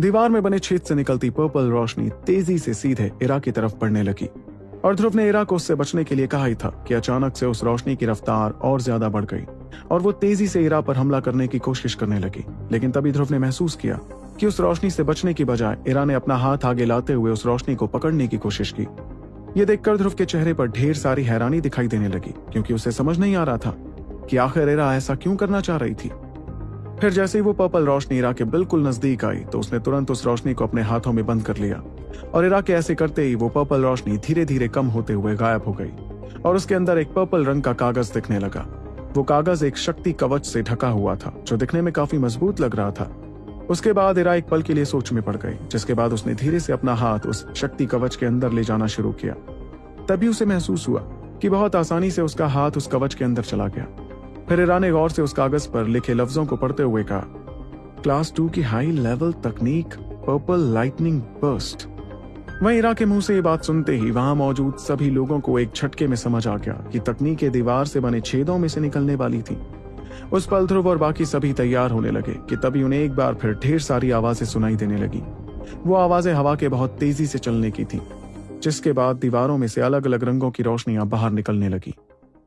दीवार में बने छेद से निकलती पर्पल रोशनी तेज़ी से सीधे इरा की तरफ़ बढ़ने लगी। और ध्रुव ने इरा को उससे बचने के लिए कहा ही था कि अचानक से उस रोशनी की रफ्तार और ज़्यादा बढ़ गई, और वो तेज़ी से इरा पर हमला करने की कोशिश करने लगी। लेकिन तभी ध्रुव ने महसूस किया कि उस रोशनी से बचने की बजाय इरा ने अपना हाथ आगे लाते हुए उस रोशनी को पकड़ने की कोशिश की। ये देखकर ध्रुव के चेहरे पर ढेर सारी हैरानी दिखाई देने लगी, क्योंकि उसे समझ नहीं आ रहा था कि आखिर इरा ऐसा क्यों करना चाह रही थी। फिर जैसे ही वो पर्पल रोशनी इरा के बिल्कुल नज़दीक आई तो उसने तुरंत उस रोशनी को अपने हाथों में बंद कर लिया। और इरा के ऐसे करते ही वो पर्पल रोशनी धीरे धीरे कम होते हुए गायब हो गई, और उसके अंदर एक पर्पल रंग का कागज़ दिखने लगा। वो कागज़ एक शक्ति कवच से ढका हुआ था, जो दिखने में काफ़ी मज़बूत लग रहा था। उसके बाद इरा एक पल के लिए सोच में पड़ गई, जिसके बाद उसने धीरे से अपना हाथ उस शक्ति कवच के अंदर ले जाना शुरू किया। तभी उसे महसूस हुआ कि बहुत आसानी से उसका हाथ उस कवच के अंदर चला गया। फिर इरा ने गौर से उस कागज़ पर लिखे लफ्जों को पढ़ते हुए कहा, क्लास टू की हाई लेवल तकनीक, पर्पल लाइटनिंग बर्स्ट. वहीं इरा के मुँह से ये बात सुनते ही वहाँ मौजूद सभी लोगों को एक झटके में समझ आ गया कि तकनीकें दीवार से बने छेदों में से निकलने वाली थी। उस पल ध्रुव और बाकी सभी तैयार होने लगे कि तभी उन्हें एक बार फिर ढेर सारी आवाज़ें सुनाई देने लगी। वो आवाज़ें हवा के बहुत तेज़ी से चलने की थी, जिसके बाद दीवारों में से अलग अलग रंगों की रोशनियाँ बाहर निकलने लगी।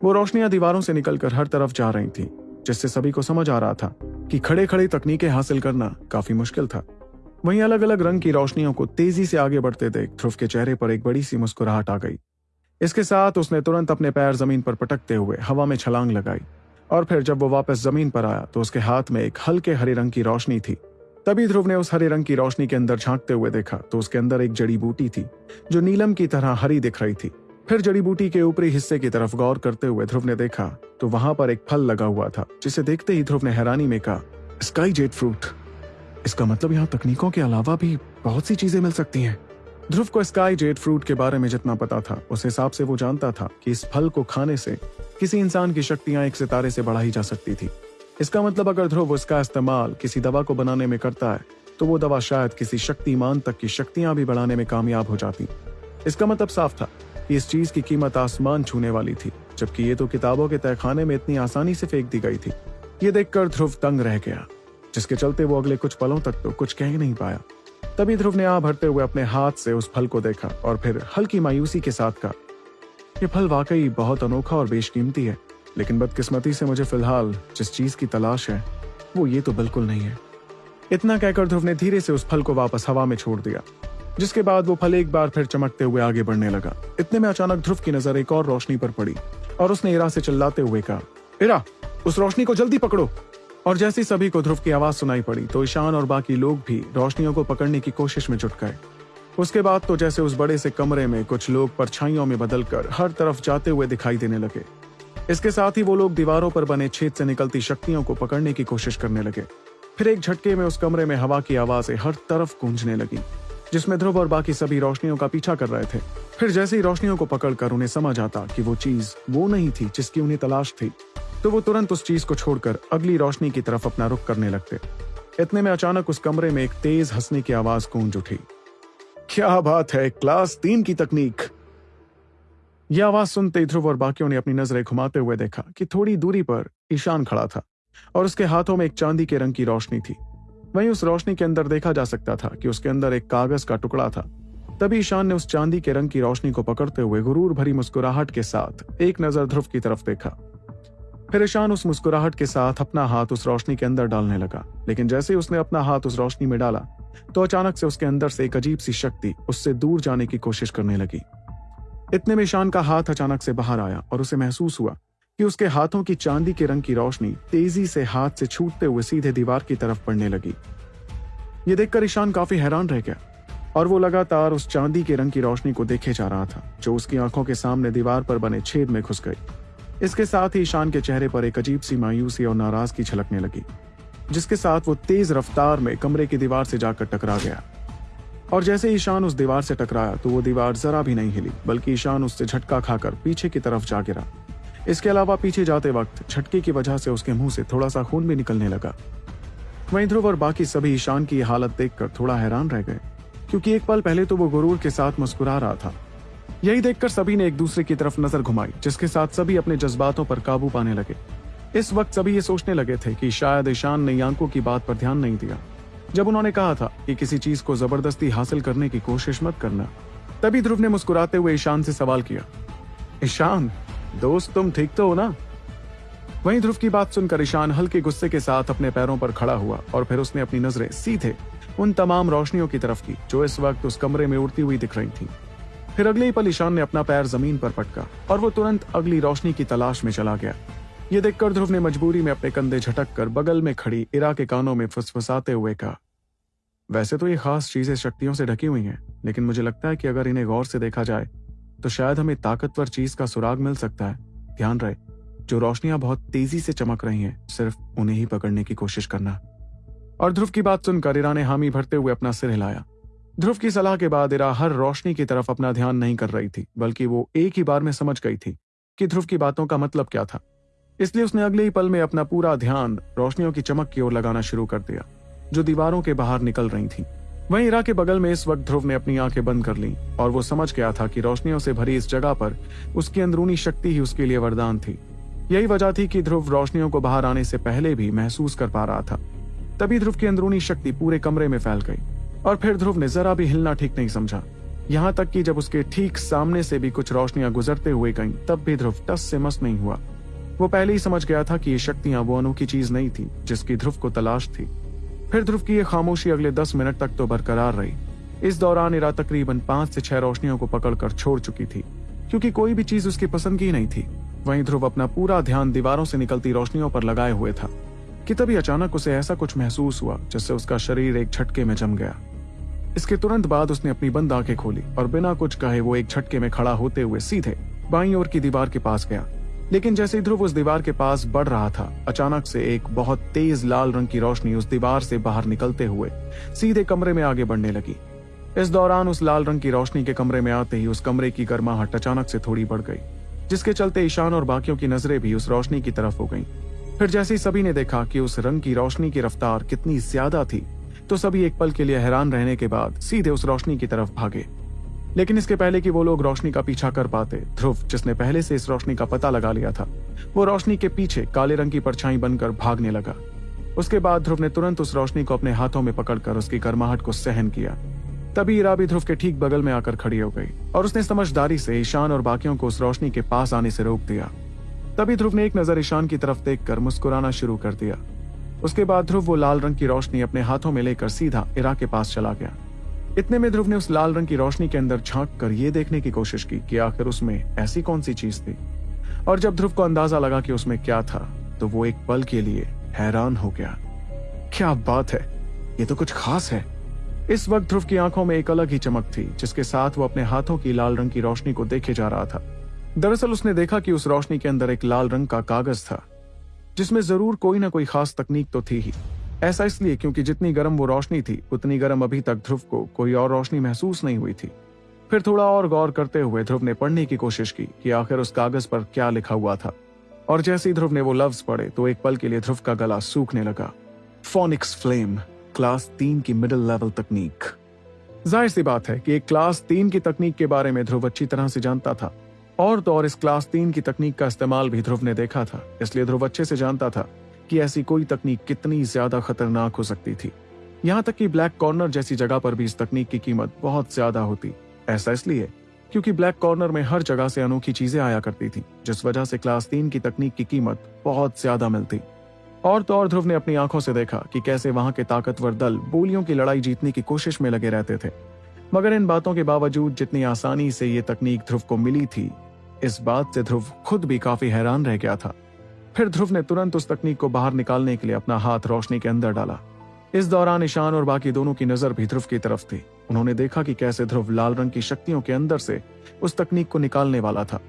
वो रोशनियाँ दीवारों से निकलकर हर तरफ़ जा रही थी, जिससे सभी को समझ आ रहा था कि खड़े खड़े तकनीकें हासिल करना काफ़ी मुश्किल था। वहीं अलग अलग रंग की रोशनियों को तेज़ी से आगे बढ़ते देख ध्रुव के चेहरे पर एक बड़ी सी मुस्कुराहट आ गई। इसके साथ उसने तुरंत अपने पैर ज़मीन पर पटकते हुए हवा में छलांग लगाई और फिर जब वो वापस ज़मीन पर आया तो उसके हाथ में एक हल्के हरे रंग की रोशनी थी। तभी ध्रुव ने उस हरे रंग की रोशनी के अंदर झांकते हुए देखा तो उसके अंदर एक जड़ी बूटी थी, जो नीलम की तरह हरी दिख रही थी। फिर जड़ी बूटी के ऊपरी हिस्से की तरफ़ गौर करते हुए ध्रुव ने देखा तो वहाँ पर एक फल लगा हुआ था, जिसे देखते ही ध्रुव ने हैरानी में कहा स्काई जेट फ्रूट इसका मतलब यहाँ तकनीकों के अलावा भी बहुत सी चीज़ें मिल सकती हैं। ध्रुव को स्काई जेट फ्रूट के बारे में जितना पता था, उस हिसाब से वो जानता था कि इस फल को खाने से किसी इंसान की शक्तियाँ एक सितारे से बढ़ाई जा सकती थी। इसका मतलब अगर ध्रुव उसका इस्तेमाल किसी दवा को बनाने में करता है तो वो दवा शायद किसी शक्तिमान तक की शक्तियाँ भी बढ़ाने में कामयाब हो जाती। इसका मतलब साफ़ था। इस चीज़ की कीमत आसमान छूने वाली थी, जबकि ये तो किताबों के तहखाने में इतनी आसानी से फेंक दी गई थी। ये देखकर ध्रुव तंग रह गया, जिसके चलते वो अगले कुछ पलों तक तो कुछ कह नहीं पाया। तभी ध्रुव ने आ भरते हुए अपने हाथ से उस फल को देखा और फिर हल्की मायूसी के साथ कहा यह फल वाकई बहुत अनोखा और बेशकीमती है, लेकिन बदकिस्मती से मुझे फ़िलहाल जिस चीज़ की तलाश है, वो ये तो बिल्कुल नहीं है। इतना कहकर ध्रुव ने धीरे से उस फल को वापस हवा में छोड़ दिया। जिसके बाद वो फल एक बार फिर चमकते हुए आगे बढ़ने लगा। इतने में अचानक ध्रुव की नज़र एक और रोशनी पर पड़ी और उसने इरा से चिल्लाते हुए कहा, इरा, उस रोशनी को जल्दी पकड़ो। और जैसे सभी को ध्रुव की आवाज़ सुनाई पड़ी तो ईशान और बाकी लोग भी रोशनियों को पकड़ने की कोशिश में जुट गए। उसके बाद तो जैसे उस बड़े से कमरे में कुछ लोग परछाइयों में बदलकर हर तरफ़ जाते हुए दिखाई देने लगे, इसके साथ ही वो लोग दीवारों पर बने छेद से निकलती शक्तियों को पकड़ने की कोशिश करने लगे। फिर एक झटके में उस कमरे में हवा की आवाज़ें हर तरफ़ गूंजने लगी। जिसमें ध्रुव और बाकी सभी रोशनियों का पीछा कर रहे थे। फिर जैसे ही रोशनियों को पकड़कर उन्हें समझ आता कि वो चीज़ वो नहीं थी जिसकी उन्हें तलाश थी तो वो तुरंत उस चीज़ को छोड़कर अगली रोशनी की तरफ़ अपना रुख करने लगते। इतने में अचानक उस कमरे में एक तेज हंसने की आवाज़ गूंज उठी। क्या बात है, क्लास तीन की तकनीक! यह आवाज़ सुनते ध्रुव और बाकियों ने अपनी नज़रें घुमाते हुए देखा कि थोड़ी दूरी पर ईशान खड़ा था और उसके हाथों में एक चांदी के रंग की रोशनी थी। वहीं उस रोशनी के अंदर देखा जा सकता था कि उसके अंदर एक कागज़ का टुकड़ा था। तभी ईशान ने उस चांदी के रंग की रोशनी को पकड़ते हुए गुरूर भरी मुस्कुराहट के साथ एक नज़र ध्रुव की तरफ़ देखा। फिर ईशान उस मुस्कुराहट के साथ अपना हाथ उस रोशनी के अंदर डालने लगा, लेकिन जैसे ही उसने अपना हाथ उस रोशनी में डाला तो अचानक से उसके अंदर से एक अजीब सी शक्ति उससे दूर जाने की कोशिश करने लगी। इतने में ईशान का हाथ अचानक से बाहर आया और उसे महसूस हुआ कि उसके हाथों की चांदी के रंग की रोशनी तेज़ी से हाथ से छूटते हुए सीधे दीवार की तरफ़ पड़ने लगी। ये देखकर ईशान काफ़ी हैरान रह गया और वो लगातार उस चांदी के रंग की रोशनी को देखे जा रहा था, जो उसकी आँखों के सामने दीवार पर बने छेद में घुस गई। इसके साथ ही ईशान के चेहरे पर एक अजीब सी मायूसी और नाराज़गी छलकने लगी, जिसके साथ वो तेज रफ्तार में कमरे की दीवार से जाकर टकरा गया। और जैसे ईशान उस दीवार से टकराया तो वो दीवार जरा भी नहीं हिली, बल्कि ईशान उससे झटका खाकर पीछे की तरफ़ जा गिरा। इसके अलावा पीछे जाते वक्त झटके की वजह से उसके मुँह से थोड़ा सा खून भी निकलने लगा। वहीं ध्रुव और बाकी सभी ईशान की हालत देखकर थोड़ा हैरान रह गए, क्योंकि एक पल पहले तो वो गुरूर के साथ मुस्कुरा रहा था। यही देखकर सभी ने एक दूसरे की तरफ़ नज़र घुमाई, जिसके साथ सभी अपने जज्बातों पर काबू पाने लगे। इस वक्त सभी ये सोचने लगे थे कि शायद ईशान ने यांको की बात पर ध्यान नहीं दिया। जब उन्होंने कहा था कि किसी चीज़ को ज़बरदस्ती हासिल करने की कोशिश मत करना, तभी ध्रुव ने मुस्कुराते हुए ईशान से सवाल किया, ईशान दोस्त, तुम ठीक तो हो ना? वहीं ध्रुव की बात सुनकर ईशान हल्के गुस्से के साथ अपने पैरों पर खड़ा हुआ और फिर उसने अपनी नज़रें सीधे उन तमाम रोशनियों की तरफ़ की, जो इस वक्त उस कमरे में उड़ती हुई दिख रही थी। फिर अगले ही पल ईशान ने अपना पैर ज़मीन पर पटका और वो तुरंत अगली रोशनी की तलाश में चला गया। ये देखकर ध्रुव ने मजबूरी में अपने कंधे झटक कर बगल में खड़ी इरा के कानों में फुसफुसाते हुए कहा, वैसे तो ये खास चीज़ें शक्तियों से ढकी हुई हैं, लेकिन मुझे लगता है कि अगर इन्हें गौर से देखा जाए तो शायद हमें ताकतवर चीज़ का सुराग मिल सकता है। ध्यान रहे, जो रोशनियाँ बहुत तेज़ी से चमक रही हैं, सिर्फ़ उन्हें ही पकड़ने की कोशिश करना। और ध्रुव की बात सुनकर इरा ने हामी भरते हुए अपना सिर हिलाया। ध्रुव की सलाह के बाद इरा हर रोशनी की तरफ़ अपना ध्यान नहीं कर रही थी, बल्कि वो एक ही बार में समझ गई थी कि ध्रुव की बातों का मतलब क्या था। इसलिए उसने अगले ही पल में अपना पूरा ध्यान रोशनियों की चमक की ओर लगाना शुरू कर दिया, जो दीवारों के बाहर निकल रही थी। वहीं इरा के बगल में इस वक्त ध्रुव ने अपनी आँखें बंद कर ली और वो समझ गया था कि रोशनियों से भरी इस जगह पर उसकी अंदरूनी शक्ति ही उसके लिए वरदान थी। यही वजह थी कि ध्रुव रोशनियों को बाहर आने से पहले भी महसूस कर पा रहा था। तभी ध्रुव की अंदरूनी शक्ति पूरे कमरे में फैल गई और फिर ध्रुव ने जरा भी हिलना ठीक नहीं समझा। यहाँ तक कि जब उसके ठीक सामने से भी कुछ रोशनियाँ गुजरते हुए गईं, तब भी ध्रुव टस से मस नहीं हुआ। वो पहले ही समझ गया था कि ये शक्तियाँ वो अनोखी चीज़ नहीं थी जिसकी ध्रुव को तलाश थी। फिर ध्रुव की ये खामोशी अगले दस मिनट तक तो बरकरार रही। इस दौरान इरा तकरीबन पाँच से छह रोशनियों को पकड़कर छोड़ चुकी थी, क्योंकि कोई भी चीज़ उसकी पसंद की नहीं थी। वहीं ध्रुव अपना पूरा ध्यान दीवारों से निकलती रोशनियों पर लगाए हुए था, कि तभी अचानक उसे ऐसा कुछ महसूस हुआ, जिससे उसका शरीर एक झटके में जम गया। इसके तुरंत बाद उसने अपनी बंद आँखें खोली और बिना कुछ कहे वो एक झटके में खड़ा होते हुए सीधे बाई ओर की दीवार के पास गया। लेकिन जैसे ध्रुव उस दीवार के पास बढ़ रहा था, अचानक से एक बहुत तेज लाल रंग की रोशनी उस दीवार से बाहर निकलते हुए सीधे कमरे में आगे बढ़ने लगी इस दौरान उस लाल रंग की रोशनी के कमरे में आते ही उस कमरे की गर्माहट अचानक से थोड़ी बढ़ गई, जिसके चलते ईशान और बाकियों की नज़रें भी उस रोशनी की तरफ़ हो गईं। फिर जैसे ही सभी ने देखा कि उस रंग की रोशनी की रफ्तार कितनी ज़्यादा थी तो सभी एक पल के लिए हैरान रहने के बाद सीधे उस रोशनी की तरफ़ भागे लेकिन इसके पहले कि वो लोग रोशनी का पीछा कर पाते, ध्रुव, जिसने पहले से इस रोशनी का पता लगा लिया था, वो रोशनी के पीछे काले रंग की परछाई बनकर भागने लगा। उसके बाद ध्रुव ने तुरंत उस रोशनी को अपने हाथों में पकड़कर उसकी गर्माहट को सहन किया। तभी इरा भी ध्रुव के ठीक बगल में आकर खड़ी हो गई, और उसने समझदारी से ईशान और बाकियों को उस रोशनी के पास आने से रोक दिया। तभी ध्रुव ने एक नज़र ईशान की तरफ़ देखकर मुस्कुराना शुरू कर दिया। उसके बाद ध्रुव वो लाल रंग की रोशनी अपने हाथों में लेकर सीधा इरा के पास चला गया। इतने में ध्रुव ने उस लाल रंग की रोशनी के अंदर झाँक कर ये देखने की कोशिश की कि आखिर उसमें ऐसी कौन सी चीज़ थी। और जब ध्रुव को अंदाज़ा लगा कि उसमें क्या था तो वो एक पल के लिए हैरान हो गया। क्या बात है? ये तो कुछ खास है। इस वक्त ध्रुव की आँखों में एक अलग ही चमक थी, जिसके साथ वो अपने हाथों की लाल रंग की रोशनी को देखे जा रहा था। दरअसल उसने देखा कि उस रोशनी के अंदर एक लाल रंग का कागज़ था, जिसमें ज़रूर कोई ना कोई खास तकनीक तो थी ही। ऐसा इसलिए क्योंकि जितनी गर्म वो रोशनी थी, उतनी गर्म अभी तक ध्रुव को कोई और रोशनी महसूस नहीं हुई थी। फिर थोड़ा और गौर करते हुए ध्रुव ने पढ़ने की कोशिश की कि आखिर उस कागज़ पर क्या लिखा हुआ था। और जैसे ही ध्रुव ने वो लफ्ज पढ़े तो एक पल के लिए ध्रुव का गला सूखने लगा। फोनिक्स फ्लेम क्लास तीन की मिडिल लेवल तकनीक ज़ाहिर सी बात है कि एक क्लास तीन की तकनीक के बारे में ध्रुव अच्छी तरह से जानता था। और तो और इस क्लास तीन की तकनीक का इस्तेमाल भी ध्रुव ने देखा था, इसलिए ध्रुव अच्छे से जानता था। कि ऐसी कोई तकनीक कितनी ज़्यादा खतरनाक हो सकती थी। यहाँ तक कि ब्लैक कॉर्नर जैसी जगह पर भी इस तकनीक की कीमत बहुत ज़्यादा होती। ऐसा इसलिए क्योंकि ब्लैक कॉर्नर में हर जगह से अनोखी चीज़ें आया करती थी, जिस वजह से क्लास तीन की तकनीक की कीमत बहुत ज़्यादा मिलती। और तो और ध्रुव ने अपनी आँखों से देखा कि कैसे वहाँ के ताकतवर दल बोलियों की लड़ाई जीतने की कोशिश में लगे रहते थे। मगर इन बातों के बावजूद जितनी आसानी से ये तकनीक ध्रुव को मिली थी, इस बात से ध्रुव खुद भी काफ़ी हैरान रह गया था। फिर ध्रुव ने तुरंत उस तकनीक को बाहर निकालने के लिए अपना हाथ रोशनी के अंदर डाला। इस दौरान ईशान और बाकी दोनों की नज़र भी ध्रुव की तरफ़ थी। उन्होंने देखा कि कैसे ध्रुव लाल रंग की शक्तियों के अंदर से उस तकनीक को निकालने वाला था।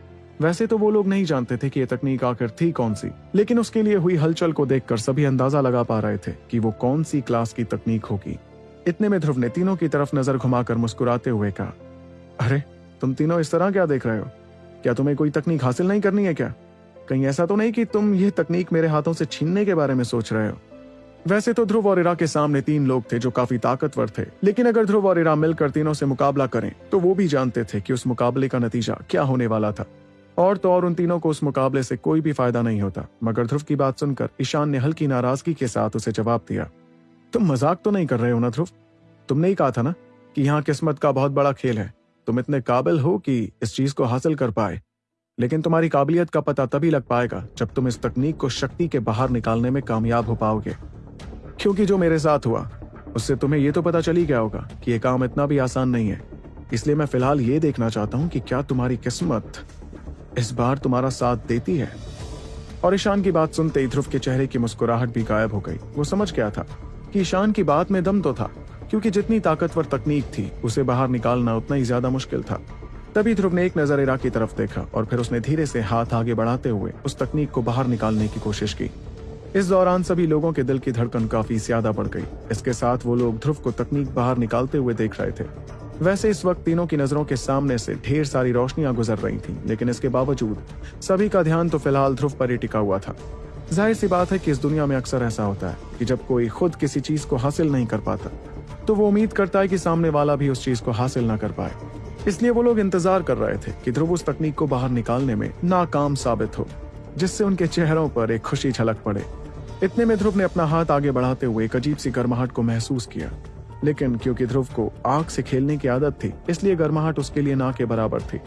वैसे तो वो लोग नहीं जानते थे कि ये तकनीक आखिर थी कौन सी, लेकिन उसके लिए हुई हलचल को देखकर सभी अंदाज़ा लगा पा रहे थे कि वो कौन सी क्लास की तकनीक होगी। इतने में ध्रुव ने तीनों की तरफ़ नज़र घुमाकर मुस्कुराते हुए कहा, अरे, तुम तीनों इस तरह क्या देख रहे हो? क्या तुम्हें कोई तकनीक हासिल नहीं करनी है क्या? कहीं ऐसा तो नहीं कि तुम यह तकनीक मेरे हाथों से छीनने के बारे में सोच रहे हो? वैसे तो ध्रुव और इरा के सामने तीन लोग थे जो काफ़ी ताकतवर थे। लेकिन अगर ध्रुव और इरा मिलकर तीनों से मुकाबला करें तो वो भी जानते थे कि उस मुकाबले का नतीजा क्या होने वाला था। और तो और उन तीनों को उस मुकाबले से कोई भी फ़ायदा नहीं होता। मगर ध्रुव की बात सुनकर ईशान ने हल्की नाराज़गी के साथ उसे जवाब दिया, तुम मज़ाक तो नहीं कर रहे हो ना ध्रुव? तुमने ही कहा था ना कि यहाँ किस्मत का बहुत बड़ा खेल है। तुम इतने काबिल हो कि इस चीज़ को हासिल कर पाए। लेकिन तुम्हारी काबिलियत का पता तभी लग पाएगा जब तुम इस तकनीक को शक्ति के बाहर निकालने में कामयाब हो पाओगे। क्योंकि जो मेरे साथ हुआ, उससे तुम्हें यह तो पता चल गया होगा कि यह काम इतना भी आसान नहीं है। इसलिए मैं फ़िलहाल ये देखना चाहता हूँ कि क्या तुम्हारी किस्मत इस बार तुम्हारा साथ देती है। और ईशान की बात सुनते ही ध्रुव के चेहरे की मुस्कुराहट भी गायब हो गई। वो समझ गया था कि ईशान की बात में दम तो था, क्योंकि जितनी ताकतवर तकनीक थी, उसे बाहर निकालना उतना ही ज़्यादा मुश्किल था। तभी ध्रुव ने एक नज़र इरा की तरफ़ देखा और फिर उसने धीरे से हाथ आगे बढ़ाते हुए उस तकनीक को बाहर निकालने की कोशिश की। इस दौरान सभी लोगों के दिल की धड़कन काफ़ी ज़्यादा बढ़ गई। इसके साथ वो लोग ध्रुव को तकनीक बाहर निकालते हुए देख रहे थे। वैसे इस वक्त तीनों की नज़रों के सामने से ढेर सारी रोशनियाँ गुजर रही थीं, लेकिन इसके बावजूद सभी का ध्यान तो फ़िलहाल ध्रुव पर ही टिका हुआ था। ज़ाहिर सी बात है कि इस दुनिया में अक्सर ऐसा होता है कि जब कोई खुद किसी चीज़ को हासिल नहीं कर पाता तो वो उम्मीद करता है कि सामने वाला भी उस चीज़ को हासिल ना कर पाए। इसलिए वो लोग इंतज़ार कर रहे थे कि ध्रुव उस तकनीक को बाहर निकालने में नाकाम साबित हो, जिससे उनके चेहरों पर एक खुशी झलक पड़े। इतने में ध्रुव ने अपना हाथ आगे बढ़ाते हुए एक अजीब सी गर्माहट को महसूस किया। लेकिन क्योंकि ध्रुव को आग से खेलने की आदत थी, इसलिए गर्माहट उसके लिए ना के बराबर थी।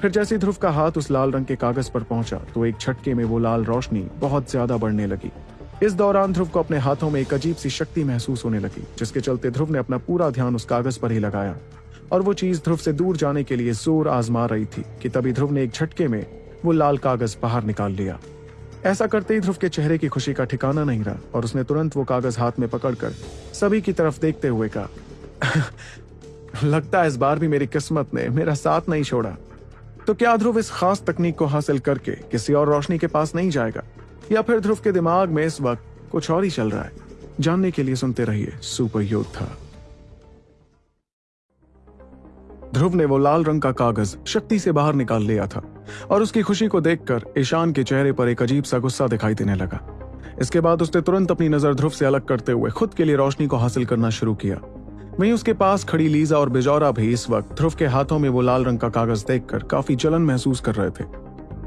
फिर जैसे ध्रुव का हाथ उस लाल रंग के कागज़ पर पहुँचा तो एक छटके में वो लाल रोशनी बहुत ज़्यादा बढ़ने लगी। इस दौरान ध्रुव को अपने हाथों में एक अजीब सी शक्ति महसूस होने लगी, जिसके चलते ध्रुव ने अपना पूरा ध्यान उस कागज़ पर ही लगाया। और वो चीज़ ध्रुव से दूर जाने के लिए ज़ोर आजमा रही थी कि तभी ध्रुव ने एक झटके में वो लाल कागज़ बाहर निकाल लिया। ऐसा करते ही ध्रुव के चेहरे की खुशी का ठिकाना नहीं रहा और उसने तुरंत वो कागज़ हाथ में पकड़कर सभी की तरफ़ देखते हुए कहा लगता है इस बार भी मेरी किस्मत ने मेरा साथ नहीं छोड़ा। तो क्या ध्रुव इस खास तकनीक को हासिल करके किसी और रोशनी के पास नहीं जाएगा? या फिर ध्रुव के दिमाग में इस वक्त कुछ और ही चल रहा है? जानने के लिए सुनते रहिए सुपर योद्धा ध्रुव ने वो लाल रंग का कागज़ शक्ति से बाहर निकाल लिया था और उसकी खुशी को देखकर ईशान के चेहरे पर एक अजीब सा गुस्सा दिखाई देने लगा। इसके बाद उसने तुरंत अपनी नज़र ध्रुव से अलग करते हुए खुद के लिए रोशनी को हासिल करना शुरू किया। वहीं उसके पास खड़ी लीजा और बिजौरा भी इस वक्त ध्रुव के हाथों में वो लाल रंग का कागज़ देखकर काफ़ी जलन महसूस कर रहे थे।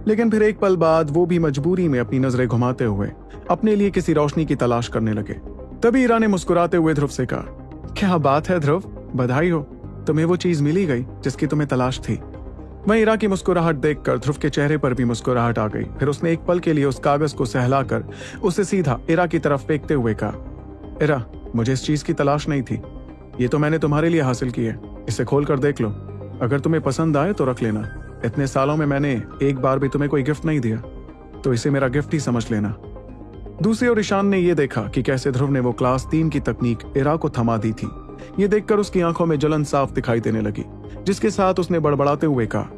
लेकिन फिर एक पल बाद वो भी मजबूरी में अपनी नज़रें घुमाते हुए अपने लिए किसी रोशनी की तलाश करने लगे। तभी ईरा ने मुस्कुराते हुए ध्रुव से कहा, क्या बात है ध्रुव? बधाई हो। तुम्हें वो चीज़ मिली गई, जिसकी तुम्हें तलाश थी। वहीं इरा की मुस्कुराहट देखकर ध्रुव के चेहरे पर भी मुस्कुराहट आ गई। फिर उसने एक पल के लिए उस कागज़ को सहलाकर उसे सीधा इरा की तरफ़ फेंकते हुए कहा, इरा, मुझे इस चीज़ की तलाश नहीं थी। ये तो मैंने तुम्हारे लिए हासिल की है। इसे खोल कर देख लो। अगर तुम्हें पसंद आए तो रख लेना। इतने सालों में मैंने एक बार भी तुम्हें कोई गिफ्ट नहीं दिया तो इसे मेरा गिफ्ट ही समझ लेना। दूसरी ओर ईशान ने यह देखा कि कैसे ध्रुव ने वो क्लास तीन की तकनीक इरा को थमा दी थी। ये देखकर उसकी आँखों में जलन साफ़ दिखाई देने लगी, जिसके साथ उसने बड़बड़ाते हुए कहा,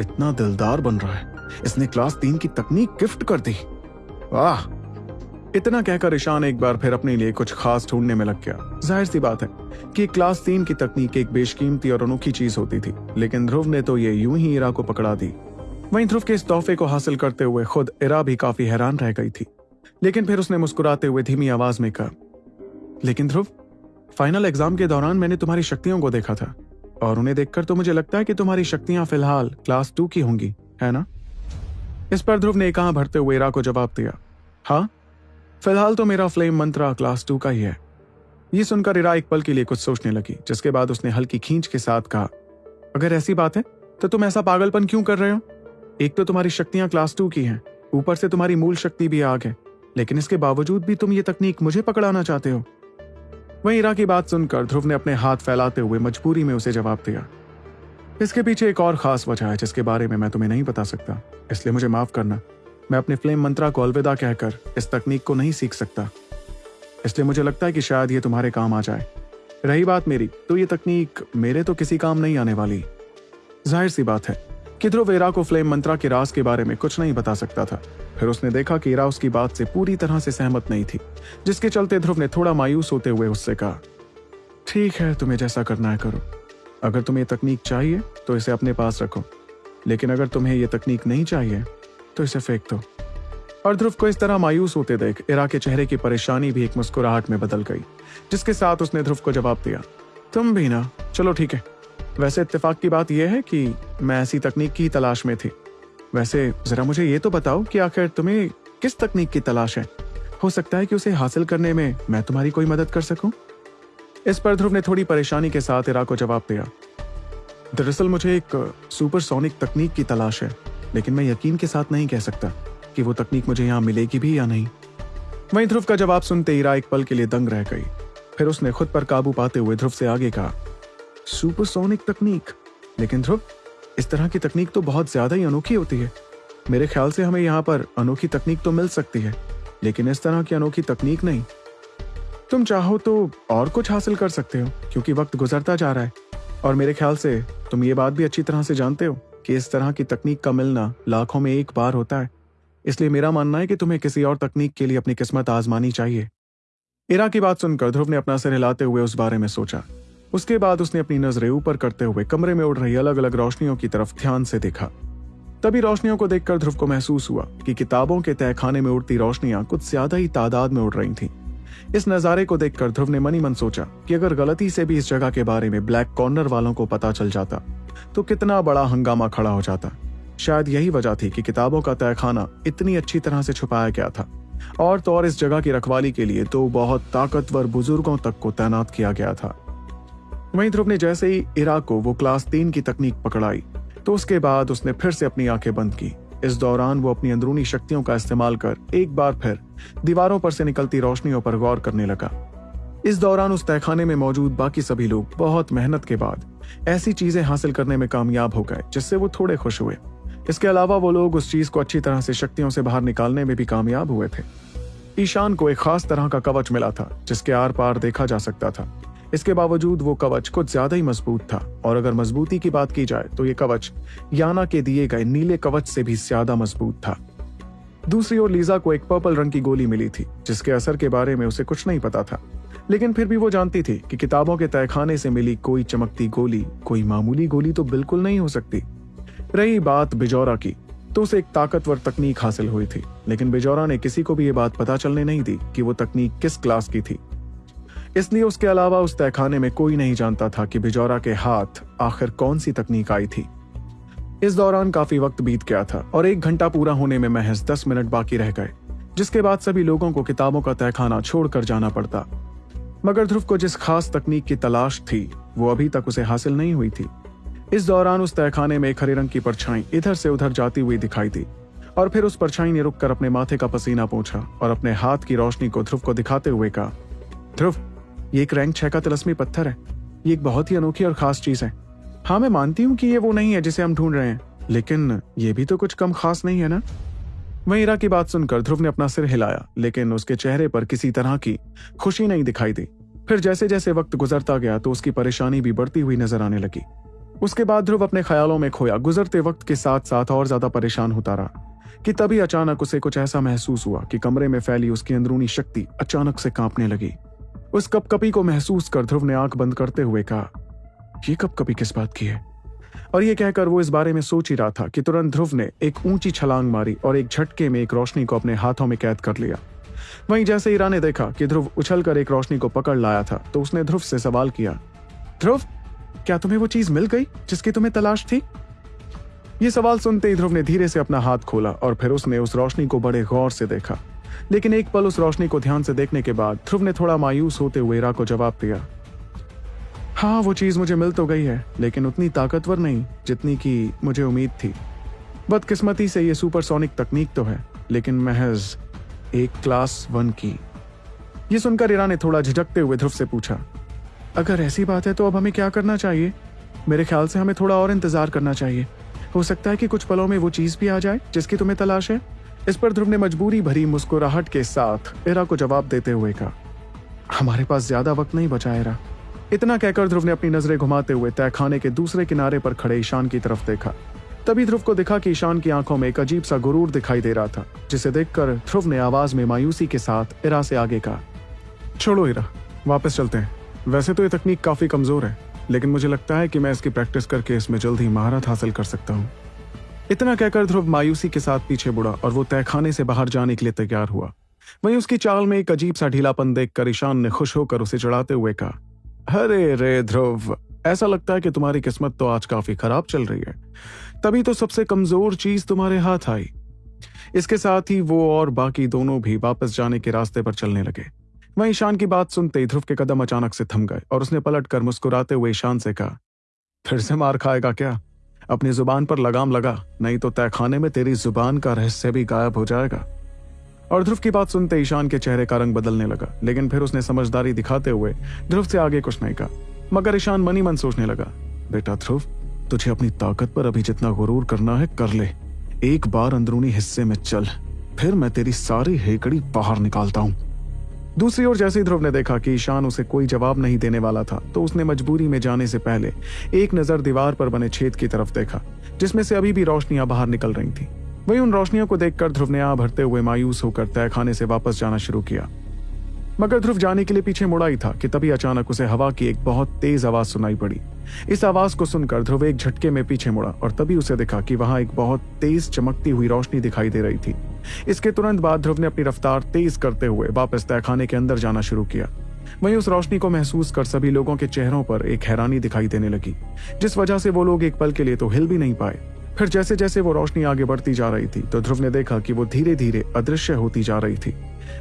इतना दिलदार बन रहा है। इसने क्लास तीन की तकनीक गिफ्ट कर दी। वाह! इतना कहकर ईशान एक बार फिर अपने लिए कुछ खास ढूँढने में लग गया। ज़ाहिर सी बात है कि क्लास तीन की तकनीक एक बेशकीमती और अनोखी चीज़ होती थी, लेकिन ध्रुव ने तो ये यूँ ही इरा को पकड़ा दी। वहीं ध्रुव के इस तोहफे को हासिल करते हुए खुद इरा भी काफ़ी हैरान रह गई थी। लेकिन फिर उसने मुस्कुराते हुए धीमी आवाज़ में कहा, लेकिन ध्रुव फाइनल एग्ज़ाम के दौरान मैंने तुम्हारी शक्तियों को देखा था। और उन्हें देखकर तो मुझे लगता है कि तुम्हारी शक्तियाँ फ़िलहाल क्लास टू की होंगी, है ना? इस पर ध्रुव ने कहा भरते हुए इरा को जवाब दिया? हाँ? फ़िलहाल तो मेरा फ्लेम मंत्रा क्लास टू का ही है। ये सुनकर इरा एक पल के लिए कुछ सोचने लगी, जिसके बाद उसने हल्की खींच के साथ कहा, अगर ऐसी बात है तो तुम ऐसा पागलपन क्यों कर रहे हो? एक तो तुम्हारी शक्तियाँ क्लास टू की हैं, ऊपर से तुम्हारी मूल शक्ति भी आग है, लेकिन इसके बावजूद भी तुम ये तकनीक मुझे पकड़ाना चाहते हो। वहीं इरा की बात सुनकर ध्रुव ने अपने हाथ फैलाते हुए मजबूरी में उसे जवाब दिया। इसके पीछे एक और खास वजह है जिसके बारे में मैं तुम्हें नहीं बता सकता। इसलिए मुझे माफ़ करना। मैं अपने फ्लेम मंत्रा को अलविदा कहकर इस तकनीक को नहीं सीख सकता। इसलिए मुझे लगता है कि शायद ये तुम्हारे काम आ जाए। रही बात मेरी तो ये तकनीक मेरे तो किसी काम नहीं आने वाली। ज़ाहिर सी बात है कि ध्रुव एरा को फ्लेम मंत्रा के राज के बारे में कुछ नहीं बता सकता था। फिर उसने देखा कि एरा उसकी बात से पूरी तरह से सहमत नहीं थी, जिसके चलते ध्रुव ने थोड़ा मायूस होते हुए उससे कहा, ठीक है, तुम्हें जैसा करना है करो। अगर तुम्हें ये तकनीक चाहिए तो इसे अपने पास रखो। लेकिन अगर तुम्हें यह तकनीक नहीं चाहिए तो इसे फेंक दो। और ध्रुव को इस तरह मायूस होते देख इरा के चेहरे की परेशानी भी एक मुस्कुराहट में बदल गई, जिसके साथ उसने ध्रुव को जवाब दिया, तुम भी ना, चलो ठीक है। वैसे इत्तेफाक की बात यह है कि मैं ऐसी तकनीक की तलाश में थी। वैसे जरा मुझे ये तो बताओ कि आखिर तुम्हें किस तकनीक की तलाश है? हो सकता है कि उसे हासिल करने में मैं तुम्हारी कोई मदद कर सकूँ? इस पर ध्रुव ने थोड़ी परेशानी के साथ इरा को जवाब दिया। दरअसल मुझे एक सुपरसोनिक तकनीक की तलाश है, लेकिन मैं यकीन के साथ नहीं कह सकता कि वो तकनीक मुझे यहाँ मिलेगी भी या नहीं। वहीं ध्रुव का जवाब सुनते इरा एक पल के लिए दंग रह गई। फिर उसने खुद पर काबू पाते हुए ध्रुव से आगे कहा सुपरसोनिक तकनीक। लेकिन ध्रुव, इस तरह की तकनीक तो बहुत ज़्यादा ही अनोखी होती है। मेरे ख्याल से हमें यहाँ पर अनोखी तकनीक तो मिल सकती है, लेकिन इस तरह की अनोखी तकनीक नहीं। तुम चाहो तो और कुछ हासिल कर सकते हो, क्योंकि वक्त गुजरता जा रहा है। और मेरे ख्याल से तुम ये बात भी अच्छी तरह से जानते हो कि इस तरह की तकनीक का मिलना लाखों में एक बार होता है। इसलिए मेरा मानना है कि तुम्हें किसी और तकनीक के लिए अपनी किस्मत आजमानी चाहिए। इरा की बात सुनकर ध्रुव ने अपना सिर हिलाते हुए उस बारे में सोचा। उसके बाद उसने अपनी नज़रें ऊपर करते हुए कमरे में उड़ रही अलग अलग रोशनियों की तरफ़ ध्यान से देखा। तभी रोशनियों को देखकर ध्रुव को महसूस हुआ कि किताबों के तहखाने में उड़ती रोशनियाँ कुछ ज़्यादा ही तादाद में उड़ रही थीं। इस नजारे को देखकर ध्रुव ने मनी मन सोचा कि अगर गलती से भी इस जगह के बारे में ब्लैक कॉर्नर वालों को पता चल जाता तो कितना बड़ा हंगामा खड़ा हो जाता। शायद यही वजह थी कि किताबों का तहखाना इतनी अच्छी तरह से छुपाया गया था। और तो और इस जगह की रखवाली के लिए तो बहुत ताकतवर बुज़ुर्गों तक को तैनात किया गया था। वहीं ध्रुव ने जैसे ही इराक को वो क्लास तीन की तकनीक पकड़ाई तो उसके बाद उसने फिर से अपनी आँखें बंद की। इस दौरान वो अपनी अंदरूनी शक्तियों का इस्तेमाल कर एक बार फिर दीवारों पर से निकलती रोशनियों पर गौर करने लगा। इस दौरान उस तहखाने में मौजूद बाकी सभी लोग बहुत मेहनत के बाद ऐसी चीज़ें हासिल करने में कामयाब हो गए, जिससे वो थोड़े खुश हुए। इसके अलावा वो लोग उस चीज़ को अच्छी तरह से शक्तियों से बाहर निकालने में भी कामयाब हुए थे। ईशान को एक खास तरह का कवच मिला था, जिसके आर पार देखा जा सकता था। इसके बावजूद वो कवच कुछ ज़्यादा ही मज़बूत था। और अगर मजबूती की बात की जाए तो ये कवच याना के दिए गए नीले कवच से भी ज़्यादा मज़बूत था। दूसरी ओर लीजा को एक पर्पल रंग की गोली मिली थी, जिसके असर के बारे में उसे कुछ नहीं पता था। लेकिन फिर भी वो जानती थी कि किताबों के तहखाने से मिली कोई चमकती गोली, कोई मामूली गोली तो बिल्कुल नहीं हो सकती। रही बात बिजौरा की तो उसे एक ताकतवर तकनीक हासिल हुई थी, लेकिन बिजौरा ने किसी को भी ये बात पता चलने नहीं दी कि वो तकनीक किस क्लास की थी। इसलिए उसके अलावा उस तहखाने में कोई नहीं जानता था कि बिजौरा के हाथ आखिर कौन सी तकनीक आई थी। इस दौरान काफ़ी वक्त बीत गया था और एक घंटा पूरा होने में महज दस मिनट बाकी रह गए, जिसके बाद सभी लोगों को किताबों का तहखाना छोड़कर जाना पड़ता। मगर ध्रुव को जिस खास तकनीक की तलाश थी, वो अभी तक उसे हासिल नहीं हुई थी। इस दौरान उस तहखाने में एक हरे रंग की परछाई इधर से उधर जाती हुई दिखाई दी और फिर उस परछाई ने रुककर अपने माथे का पसीना पूछा और अपने हाथ की रोशनी को ध्रुव को दिखाते हुए कहा, ध्रुव ये एक रैंक छह का तिलस्मी पत्थर है। ये एक बहुत ही अनोखी और खास चीज़ है। हाँ मैं मानती हूँ कि ये वो नहीं है जिसे हम ढूंढ रहे हैं, लेकिन ये भी तो कुछ कम खास नहीं है ना? वहीं इरा की बात सुनकर ध्रुव ने अपना सिर हिलाया, लेकिन उसके चेहरे पर किसी तरह की खुशी नहीं दिखाई दी। फिर जैसे जैसे वक्त गुजरता गया तो उसकी परेशानी भी बढ़ती हुई नज़र आने लगी। उसके बाद ध्रुव अपने ख्यालों में खोया। गुजरते वक्त के साथ साथ और ज़्यादा परेशान होता रहा, कि तभी अचानक उसे कुछ ऐसा महसूस हुआ कि कमरे में फैली उसकी अंदरूनी शक्ति अचानक से कांपने लगी। उस कपकपी को महसूस कर ध्रुव ने आँख बंद करते हुए कहा, ये कपकपी किस बात की है? और ये कहकर वो इस बारे में सोच ही रहा था कि तुरंत ध्रुव ने एक ऊँची छलांग मारी और एक झटके में एक रोशनी को अपने हाथों में कैद कर लिया। वहीं जैसे ईरा ने देखा कि ध्रुव उछलकर एक रोशनी को पकड़ लाया था तो उसने ध्रुव से सवाल किया, ध्रुव, क्या तुम्हें वो चीज़ मिल गई जिसकी तुम्हें तलाश थी? ये सवाल सुनते ही ध्रुव ने धीरे से अपना हाथ खोला और फिर उसने उस रोशनी को बड़े गौर से देखा। लेकिन एक पल उस रोशनी को ध्यान से देखने के बाद ध्रुव ने थोड़ा मायूस होते हुए इरा को जवाब दिया। हाँ वो चीज़ मुझे मिल तो गई है, लेकिन उतनी ताकतवर नहीं, जितनी की मुझे उम्मीद थी। बदकिस्मती से ये सुपरसोनिक तकनीक तो है, लेकिन महज एक क्लास वन की। ये सुनकर इरा ने थोड़ा झिझकते हुए ध्रुव से पूछा, अगर ऐसी बात है तो अब हमें क्या करना चाहिए? मेरे ख्याल से हमें थोड़ा और इंतज़ार करना चाहिए। हो सकता है कि कुछ पलों में वो चीज़ भी आ जाए, जिसकी तुम्हें तलाश है? इस पर ध्रुव ने मजबूरी भरी मुस्कुराहट के साथ एरा को जवाब देते हुए कहा, हमारे पास ज़्यादा वक्त नहीं बचा एरा इतना कहकर ध्रुव ने अपनी नज़रें घुमाते हुए तहखाने के दूसरे किनारे पर खड़े ईशान की तरफ़ देखा। तभी ध्रुव को दिखा कि ईशान की आँखों में एक अजीब सा गुरूर दिखाई दे रहा था, जिसे देखकर ध्रुव ने आवाज़ में मायूसी के साथ इरा से आगे कहा, छोड़ो, इरा, वापस चलते हैं। वैसे तो ये तकनीक काफ़ी कमज़ोर है, लेकिन मुझे लगता है कि मैं इसकी प्रैक्टिस करके इसमें जल्द ही महारत हासिल कर सकता हूँ। इतना कहकर ध्रुव मायूसी के साथ पीछे बुढ़ा और वो तहखाने से बाहर जाने के लिए तैयार हुआ। वहीं उसकी चाल में एक अजीब सा ढीलापन देखकर ईशान ने खुश होकर उसे चढ़ाते हुए कहा, अरे रे ध्रुव, ऐसा लगता है कि तुम्हारी किस्मत तो आज काफ़ी खराब चल रही है। तभी तो सबसे कमज़ोर चीज़ तुम्हारे हाथ आई। इसके साथ ही वो और बाकी दोनों भी वापस जाने के रास्ते पर चलने लगे। वहीं ईशान की बात सुनते ही ध्रुव के कदम अचानक से थम गए और उसने पलट कर मुस्कुराते हुए ईशान से कहा, फिर से मार खाएगा क्या? अपनी ज़ुबान पर लगाम लगा, नहीं तो तहखाने में तेरी ज़ुबान का रहस्य भी गायब हो जाएगा। और ध्रुव की बात सुनते ईशान के चेहरे का रंग बदलने लगा, लेकिन फिर उसने समझदारी दिखाते हुए ध्रुव से आगे कुछ नहीं कहा। मगर ईशान मनी मन सोचने लगा, बेटा ध्रुव, तुझे अपनी ताकत पर अभी जितना गुरूर करना है, कर ले। एक बार अंदरूनी हिस्से में चल, फिर मैं तेरी सारी हेकड़ी बाहर निकालता हूँ। दूसरी ओर जैसे ही ध्रुव ने देखा कि ईशान उसे कोई जवाब नहीं देने वाला था तो उसने मजबूरी में जाने से पहले एक नज़र दीवार पर बने छेद की तरफ़ देखा, जिसमें से अभी भी रोशनियाँ बाहर निकल रही थी। वही उन रोशनियों को देखकर ध्रुव ने आ भरते हुए मायूस होकर तय खाने से वापस जाना शुरू किया। मगर ध्रुव जाने के लिए पीछे मुड़ा ही था कि तभी अचानक उसे हवा की एक बहुत तेज आवाज़ सुनाई पड़ी। इस आवाज़ को सुनकर ध्रुव एक झटके में पीछे मुड़ा और तभी उसे देखा कि वहाँ एक बहुत तेज चमकती हुई रोशनी दिखाई दे रही थी। इसके तुरंत बाद ध्रुव ने अपनी रफ्तार तेज करते हुए वापस तहखाने के अंदर जाना शुरू किया। वहीं उस रोशनी को महसूस कर सभी लोगों के चेहरों पर एक हैरानी दिखाई देने लगी, जिस वजह से वो लोग एक पल के लिए तो हिल भी नहीं पाए। फिर जैसे जैसे वो रोशनी आगे बढ़ती जा रही थी तो ध्रुव ने देखा कि वो धीरे धीरे अदृश्य होती जा रही थी।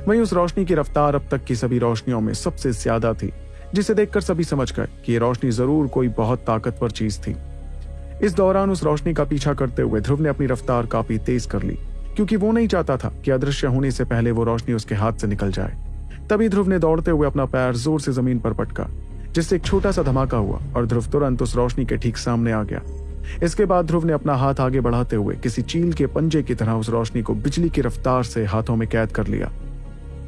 वहीं उस रोशनी की रफ्तार अब तक की सभी रोशनियों में सबसे ज़्यादा थी, जिसे देखकर सभी समझ गए कि ये रोशनी ज़रूर कोई बहुत ताकतवर चीज़ थी। इस दौरान उस रोशनी का पीछा करते हुए ध्रुव ने अपनी रफ्तार काफ़ी तेज कर ली। क्योंकि वो नहीं चाहता था कि अदृश्य होने से पहले वो रोशनी उसके हाथ से निकल जाए। तभी ध्रुव ने दौड़ते हुए अपना पैर ज़ोर से ज़मीन पर पटका, जिससे एक छोटा सा धमाका हुआ और ध्रुव तुरंत उस रोशनी के ठीक सामने आ गया। इसके बाद ध्रुव ने अपना हाथ आगे बढ़ाते हुए किसी चील के पंजे की तरह उस रोशनी को बिजली की रफ्तार से हाथों में कैद कर लिया।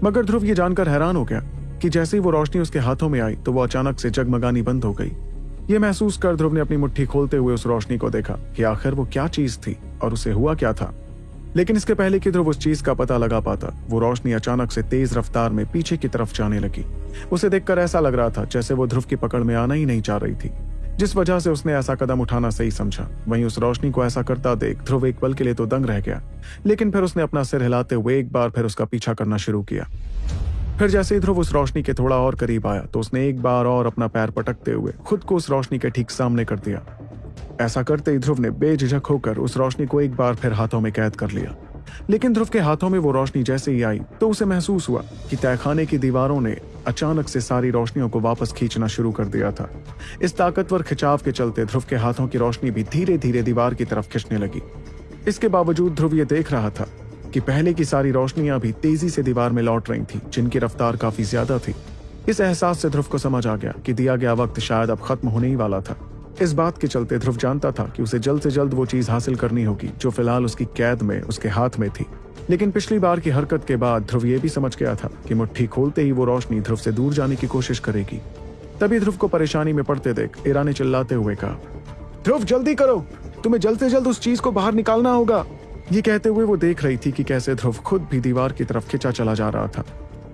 मगर ध्रुव ये जानकर हैरान हो गया कि जैसे ही वो रोशनी उसके हाथों में आई तो वो अचानक से जगमगानी बंद हो गई। ये महसूस कर ध्रुव ने अपनी मुट्ठी खोलते हुए उस रोशनी को देखा कि आखिर वो क्या चीज़ थी और उसे हुआ क्या था। लेकिन इसके पहले कि ध्रुव उस चीज़ का पता लगा पाता? वो रोशनी अचानक से तेज रफ्तार में पीछे की तरफ़ जाने लगी। उसे देखकर ऐसा लग रहा था जैसे वो ध्रुव की पकड़ में आना ही नहीं चाह रही थी। जिस वजह से उसने ऐसा कदम उठाना सही समझा। वहीं उस रोशनी को ऐसा करता देख ध्रुव एक पल के लिए तो दंग रह गया। लेकिन फिर उसने अपना सिर हिलाते हुए एक बार फिर उसका पीछा करना शुरू किया। फिर जैसे ही ध्रुव उस रोशनी के थोड़ा और करीब आया तो उसने एक बार और अपना पैर पटकते हुए खुद को उस रोशनी के ठीक सामने कर दिया। ऐसा करते ही ध्रुव ने बेझिझक होकर उस रोशनी को एक बार फिर हाथों में कैद कर लिया। लेकिन ध्रुव के हाथों में वो रोशनी जैसे ही आई तो उसे महसूस हुआ कि तहखाने की दीवारों ने अचानक से सारी रोशनियों को वापस खींचना शुरू कर दिया था। इस ताकतवर खिंचाव के चलते ध्रुव के हाथों की रोशनी भी धीरे धीरे दीवार की तरफ़ खिंचने लगी। इसके बावजूद ध्रुव ये देख रहा था कि पहले की सारी रोशनियाँ भी तेज़ी से दीवार में लौट रही थी, जिनकी रफ्तार काफ़ी ज़्यादा थी। इस एहसास से ध्रुव को समझ आ गया कि दिया गया वक्त शायद अब खत्म होने ही वाला था। इस बात के चलते ध्रुव जानता था कि उसे जल्द से जल्द वो चीज़ हासिल करनी होगी, जो फ़िलहाल उसकी कैद में, उसके हाथ में थी। लेकिन पिछली बार की हरकत के बाद ध्रुव ये भी समझ गया था कि मुट्ठी खोलते ही वो रोशनी ध्रुव से दूर जाने की कोशिश करेगी। तभी ध्रुव को परेशानी में पड़ते देख इरा ने चिल्लाते हुए कहा, ध्रुव, जल्दी करो! तुम्हें जल्द से जल्द उस चीज़ को बाहर निकालना होगा! ये कहते हुए वो देख रही थी कि कैसे ध्रुव खुद भी दीवार की तरफ़ खिंचा चला जा रहा था।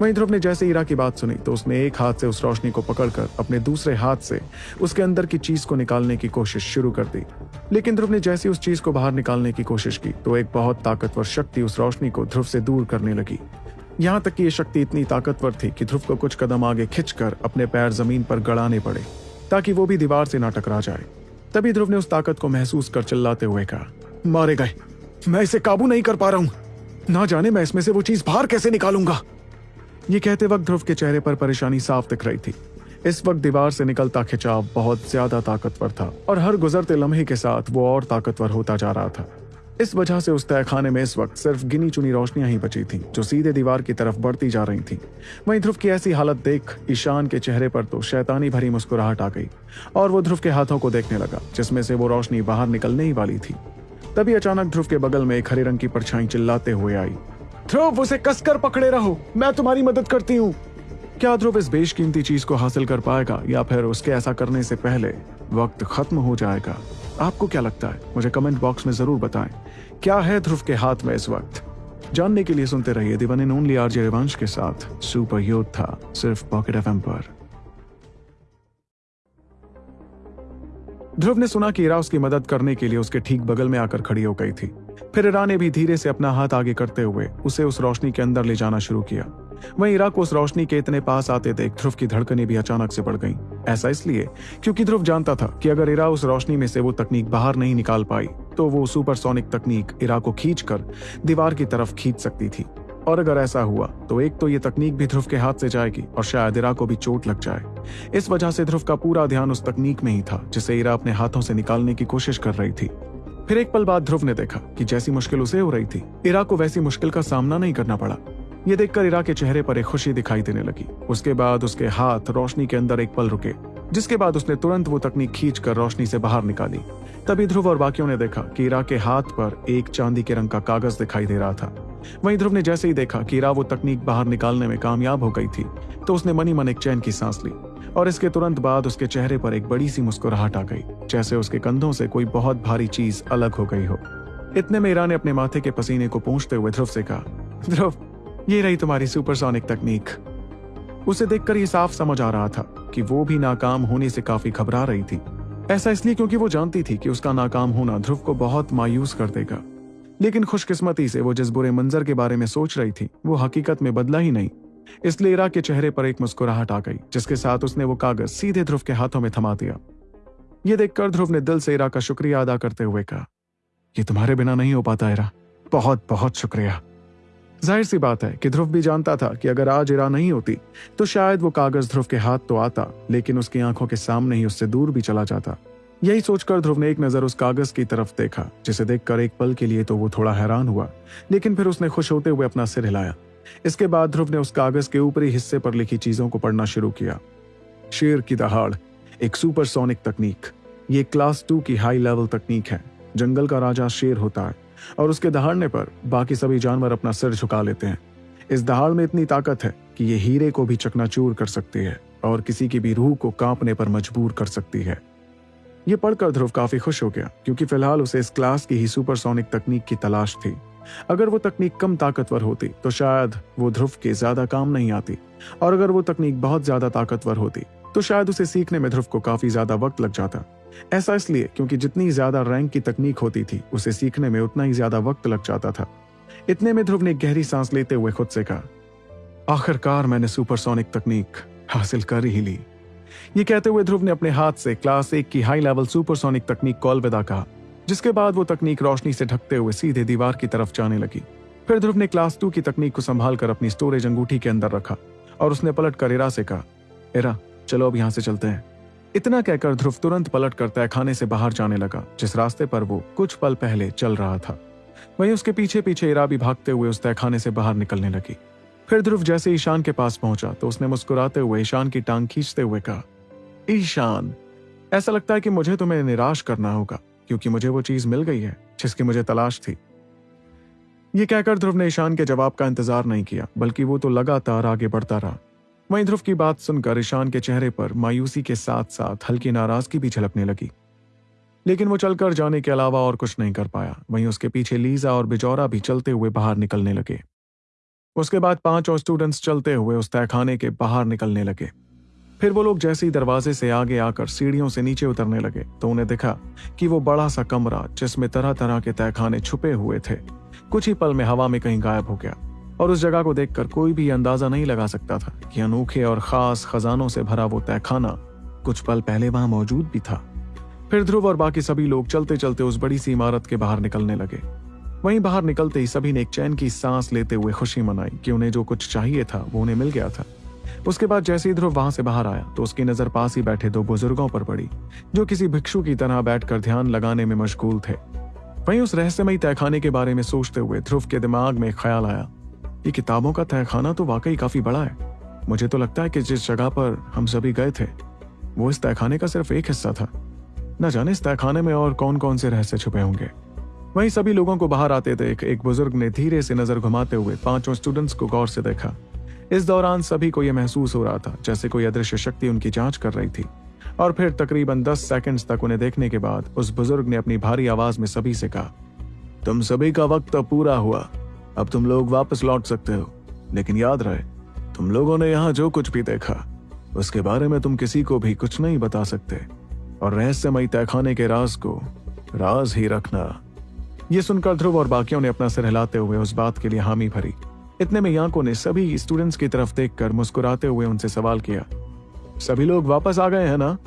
वहीं ध्रुव ने जैसे ईरा की बात सुनी तो उसने एक हाथ से उस रोशनी को पकड़कर अपने दूसरे हाथ से उसके अंदर की चीज़ को निकालने की कोशिश शुरू कर दी। लेकिन ध्रुव ने जैसे उस चीज़ को बाहर निकालने की कोशिश की तो एक बहुत ताकतवर शक्ति उस रोशनी को ध्रुव से दूर करने लगी। यहाँ तक कि यह शक्ति इतनी ताकतवर थी कि ध्रुव को कुछ कदम आगे खिंचकर अपने पैर ज़मीन पर गड़ाने पड़े, ताकि वो भी दीवार से ना टकरा जाए। तभी ध्रुव ने उस ताकत को महसूस कर चिल्लाते हुए कहा, मारे गए। मैं इसे काबू नहीं कर पा रहा हूँ। ना जाने मैं इसमें से वो चीज़ बाहर कैसे निकालूँगा? ये कहते वक्त ध्रुव के चेहरे पर परेशानी साफ़ दिख रही थी। इस वक्त दीवार से निकलता खिंचाव बहुत ज़्यादा ताकतवर था और हर गुजरते लम्हे के साथ वो और ताकतवर होता जा रहा था। इस वजह से उस तहखाने में इस वक्त सिर्फ़ गिनी चुनी रोशनियाँ ही बची थीं, जो सीधे दीवार की तरफ़ बढ़ती जा रही थीं। वहीं ध्रुव की ऐसी हालत देख ईशान के चेहरे पर तो शैतानी भरी मुस्कुराहट आ गई और वो ध्रुव के हाथों को देखने लगा, जिसमें से वो रोशनी बाहर निकलने ही वाली थी। तभी अचानक ध्रुव के बगल में एक हरे रंग की परछाई चिल्लाते हुए आई। ध्रुव, उसे कसकर पकड़े रहो। मैं तुम्हारी मदद करती हूँ। क्या ध्रुव इस बेशकीमती चीज़ को हासिल कर पाएगा, या फिर उसके ऐसा करने से पहले वक्त खत्म हो जाएगा? आपको क्या लगता है? मुझे कमेंट बॉक्स में ज़रूर बताएँ। क्या है ध्रुव के हाथ में इस वक्त? जानने के लिए सुनते रहिए दिवन इन ओनली आरजे रिवंश के साथ सुपर योद्धा सिर्फ़ पॉकेट एफएम पर। ध्रुव ने सुना कि इरा उसकी मदद करने के लिए उसके ठीक बगल में आकर खड़ी हो गई थी। फिर इरा ने भी धीरे से अपना हाथ आगे करते हुए उसे उस रोशनी के अंदर ले जाना शुरू किया। वहीं इरा को उस रोशनी के इतने पास आते देख ध्रुव की धड़कनें भी अचानक से बढ़ गईं। ऐसा इसलिए क्योंकि ध्रुव जानता था कि अगर इरा उस रोशनी में से वो तकनीक बाहर नहीं निकाल पाई तो वो सुपरसोनिक तकनीक इरा को खींचकर दीवार की तरफ़ खींच सकती थी। और अगर ऐसा हुआ तो एक तो ये तकनीक भी ध्रुव के हाथ से जाएगी और शायद इरा को भी चोट लग जाए। इस वजह से ध्रुव का पूरा ध्यान उस तकनीक में ही था, जिसे इरा अपने हाथों से निकालने की कोशिश कर रही थी। फिर एक पल बाद ध्रुव ने देखा कि जैसी मुश्किल उसे हो रही थी, इरा को वैसी मुश्किल का सामना नहीं करना पड़ा। ये देखकर इरा के चेहरे पर एक खुशी दिखाई देने लगी। उसके बाद उसके हाथ रोशनी के अंदर एक पल रुके, जिसके बाद उसने तुरंत वो तकनीक खींच रोशनी से बाहर निकाली। तभी ध्रुव और बाकियों ने देखा कि इरा के हाथ पर एक चांदी के रंग का कागज़ दिखाई दे रहा था। वहीं ध्रुव ने जैसे ही देखा कि इरा वो तकनीक बाहर निकालने में कामयाब हो गई थी तो उसने मनी मन एक चैन की सांस ली। और इसके तुरंत बाद उसके चेहरे पर एक बड़ी सी मुस्कुराहट आ गई, जैसे उसके कंधों से कोई बहुत भारी चीज़ अलग हो गई हो। इतने में ईरा ने अपने माथे के पसीने को पूछते हुए ध्रुव से कहा, ध्रुव, ये रही तुम्हारी सुपरसोनिक तकनीक उसे देखकर ये साफ़ समझ आ रहा था कि वो भी नाकाम होने से काफ़ी घबरा रही थी। ऐसा इसलिए क्योंकि वो जानती थी कि उसका नाकाम होना ध्रुव को बहुत मायूस कर देगा। लेकिन खुशकिस्मती से वो जिस बुरे मंजर के बारे में सोच रही थी, वो हकीकत में बदला ही नहीं। इसलिए इरा के चेहरे पर एक मुस्कुराहट आ गई, जिसके साथ उसने वो कागज़ सीधे ध्रुव के हाथों में थमा दिया। ये देखकर ध्रुव ने दिल से इरा का शुक्रिया अदा करते हुए कहा, ये तुम्हारे बिना नहीं हो पाता, इरा। बहुत बहुत शुक्रिया। ज़ाहिर सी बात है कि ध्रुव भी जानता था कि अगर आज इरा नहीं होती तो शायद वो कागज़ ध्रुव के हाथ तो आता, लेकिन उसकी आँखों के सामने ही उससे दूर भी चला जाता। यही सोचकर ध्रुव ने एक नज़र उस कागज़ की तरफ़ देखा, जिसे देखकर एक पल के लिए तो वो थोड़ा हैरान हुआ, लेकिन फिर उसने खुश होते हुए अपना सिर हिलाया। इसके बाद ध्रुव ने उस कागज़ के ऊपरी हिस्से पर लिखी चीज़ों को पढ़ना शुरू किया। शेर की दहाड़, एक सुपरसोनिक तकनीक। ये क्लास टू की हाई लेवल तकनीक है। जंगल का राजा शेर होता है, और उसके दहाड़ने पर बाकी सभी जानवर अपना सिर झुका लेते हैं। इस दहाड़ में इतनी ताकत है कि ये हीरे को भी चकनाचूर कर सकती है, और किसी की भी रूह को कांपने पर मजबूर कर सकती है। ये पढ़कर ध्रुव काफ़ी खुश हो गया, क्योंकि फ़िलहाल उसे इस क्लास की ही सुपरसोनिक तकनीक की तलाश थी। अगर वो तकनीक कम ताकतवर होती तो शायद वो ध्रुव के ज़्यादा काम नहीं आती। और अगर वो तकनीक बहुत ज़्यादा ताकतवर होती तो शायद उसे सीखने में ध्रुव को काफ़ी ज़्यादा वक्त लग जाता। ऐसा इसलिए क्योंकि जितनी ज़्यादा रैंक की तकनीक होती थी, उसे सीखने में उतना ही ज़्यादा वक्त लग जाता था। इतने में ध्रुव ने गहरी सांस लेते हुए खुद से कहा, आखिरकार मैंने सुपरसोनिक तकनीक हासिल कर ही ली। ये कहते हुए ध्रुव ने अपने हाथ से क्लास एक की हाई लेवल सुपरसोनिक तकनीक को अलविदा कहा। जिसके बाद वो तकनीक रोशनी से ढकते हुए सीधे दीवार की तरफ़ जाने लगी। फिर ध्रुव ने क्लास टू की तकनीक को संभाल कर अपनी स्टोरेज अंगूठी के अंदर रखा और उसने पलट कर इरा से कहा, इरा, चलो अब यहाँ से चलते हैं। इतना कहकर ध्रुव तुरंत पलट कर तहखाने से बाहर जाने लगा, जिस रास्ते पर वो कुछ पल पहले चल रहा था। वहीं उसके पीछे पीछे इरा भी भागते हुए उस तहखाने से बाहर निकलने लगी। फिर ध्रुव जैसे ईशान के पास पहुँचा तो उसने मुस्कुराते हुए ईशान की टांग खींचते हुए कहा, ईशान, ऐसा लगता है कि मुझे तुम्हें निराश करना होगा। क्योंकि मुझे वो चीज़ मिल गई है, जिसकी मुझे तलाश थी। ये कहकर ध्रुव ने ईशान के जवाब का इंतज़ार नहीं किया, बल्कि वो तो लगातार आगे बढ़ता रहा। वहीं ध्रुव की बात सुनकर ईशान के चेहरे पर मायूसी के साथ साथ हल्की नाराज़गी भी झलकने लगी। लेकिन वो चलकर जाने के अलावा और कुछ नहीं कर पाया। वहीं उसके पीछे लीजा और बिजौरा भी चलते हुए बाहर निकलने लगे। उसके बाद पाँच और स्टूडेंट्स चलते हुए उस तहखाने के बाहर निकलने लगे। फिर वो लोग जैसे ही दरवाजे से आगे आकर सीढ़ियों से नीचे उतरने लगे तो उन्हें दिखा कि वो बड़ा सा कमरा, जिसमें तरह तरह के तहखाने छुपे हुए थे। कुछ ही पल में हवा में कहीं गायब हो गया, और उस जगह को देखकर कोई भी अंदाज़ा नहीं लगा सकता था कि अनोखे और खास खजानों से भरा वो तहखाना कुछ पल पहले वहाँ मौजूद भी था। फिर ध्रुव और बाकी सभी लोग चलते चलते उस बड़ी सी इमारत के बाहर निकलने लगे। वहीं बाहर निकलते ही सभी ने एक चैन की सांस लेते हुए खुशी मनाई कि उन्हें जो कुछ चाहिए था, वो उन्हें मिल गया था। उसके बाद जैसे ही ध्रुव वहाँ से बाहर आया तो उसकी नज़र पास ही बैठे दो बुज़ुर्गों पर पड़ी, जो किसी भिक्षु की तरह बैठकर ध्यान लगाने में मशगूल थे। वहीं उस रहस्यमयी तहखाने के बारे में सोचते हुए ध्रुव के दिमाग में ख्याल आया, ये किताबों का तहखाना तो वाकई काफ़ी बड़ा है। मुझे तो लगता है कि जिस जगह पर हम सभी गए थे, वो इस तहखाने का सिर्फ़ एक हिस्सा था। न जाने इस तहखाने में और कौन कौन से रहस्य छुपे होंगे। वहीं सभी लोगों को बाहर आते देख एक बुज़ुर्ग ने धीरे से नज़र घुमाते हुए पाँचों स्टूडेंट्स को गौर से देखा। इस दौरान सभी को यह महसूस हो रहा था, जैसे कोई अदृश्य शक्ति उनकी जाँच कर रही थी। और फिर तकरीबन दस सेकंड्स तक उन्हें देखने के बाद उस बुज़ुर्ग ने अपनी भारी आवाज़ में सभी से कहा, तुम सभी का वक्त अब पूरा हुआ। अब तुम लोग वापस लौट सकते हो। लेकिन याद रहे, तुम लोगों ने यहाँ जो कुछ भी देखा, उसके बारे में तुम किसी को भी कुछ नहीं बता सकते। और रहस्यमयी तहखाने के राज को राज ही रखना। ये सुनकर ध्रुव और बाकियों ने अपना सिर हिलाते हुए उस बात के लिए हामी भरी। इतने में यांको ने सभी स्टूडेंट्स की तरफ़ देखकर मुस्कुराते हुए उनसे सवाल किया। सभी लोग वापस आ गए हैं ना?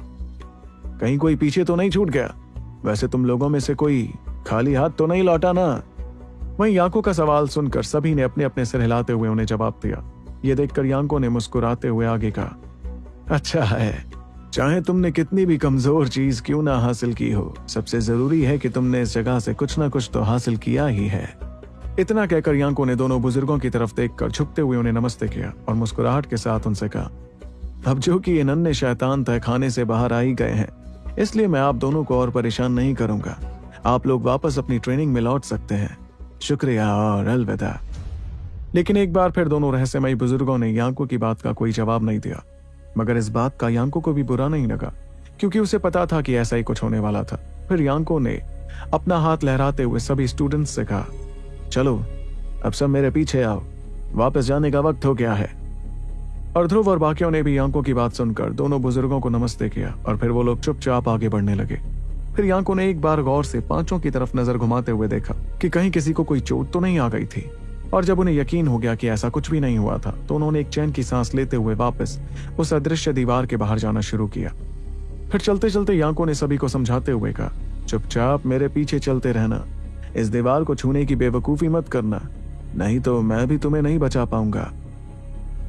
कहीं कोई पीछे तो नहीं छूट गया? वैसे तुम लोगों में से कोई खाली हाथ तो नहीं लौटा ना? वहीं यांको का सवाल सुनकर सभी ने अपने अपने सिर हिलाते हुए उन्हें जवाब दिया। ये देखकर यांको ने मुस्कुराते हुए आगे कहा अच्छा है। चाहे तुमने कितनी भी कमज़ोर चीज़ क्यों ना हासिल की हो, सबसे ज़रूरी है कि तुमने इस जगह से कुछ ना कुछ तो हासिल किया ही है। इतना कहकर यांको ने दोनों बुज़ुर्गों की तरफ़ देखकर झुकते हुए उन्हें नमस्ते किया और मुस्कुराहट के साथ उनसे कहा, अब जो कि ये नन्हे शैतान तय खाने से बाहर आ ही गए हैं, इसलिए मैं आप दोनों को और परेशान नहीं करूँगा। आप लोग वापस अपनी ट्रेनिंग में लौट सकते हैं। शुक्रिया और अलविदा। लेकिन एक बार फिर दोनों रहस्यमयी बुज़ुर्गों ने यांको की बात का कोई जवाब नहीं दिया। मगर इस बात का यांको को भी बुरा नहीं लगा, क्योंकि उसे पता था कि ऐसा ही कुछ होने वाला था। फिर यांको ने अपना हाथ लहराते हुए सभी स्टूडेंट्स से कहा चलो, अब सब मेरे पीछे आओ। वापस जाने का वक्त हो गया है। और ध्रुव और बाकियों ने भी यांको की बात सुनकर दोनों बुज़ुर्गों को नमस्ते किया और फिर वो लोग चुपचाप आगे बढ़ने लगे। फिर यांको ने एक बार गौर से पाँचों की तरफ़ नज़र घुमाते हुए देखा कि कहीं किसी को कोई चोट तो नहीं आ गई थी। और जब उन्हें यकीन हो गया कि ऐसा कुछ भी नहीं हुआ था तो उन्होंने एक चैन की सांस लेते हुए वापस उस अदृश्य दीवार के बाहर जाना शुरू किया। फिर चलते चलते यांको ने सभी को समझाते हुए कहा, चुपचाप मेरे पीछे चलते रहना। इस दीवार को छूने की बेवकूफ़ी मत करना, नहीं तो मैं भी तुम्हें नहीं बचा पाऊँगा।